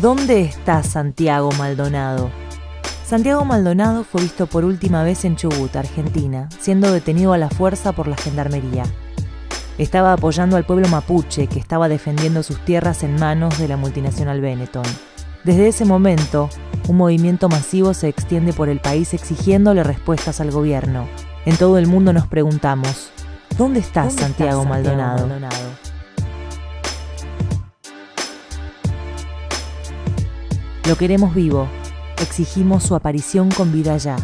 ¿Dónde está Santiago Maldonado? Santiago Maldonado fue visto por última vez en Chubut, Argentina, siendo detenido a la fuerza por la gendarmería. Estaba apoyando al pueblo mapuche que estaba defendiendo sus tierras en manos de la multinacional Benetton. Desde ese momento, un movimiento masivo se extiende por el país exigiéndole respuestas al gobierno. En todo el mundo nos preguntamos, ¿dónde está, ¿Dónde está Santiago, Santiago Maldonado? Maldonado? Lo queremos vivo. Exigimos su aparición con vida ya.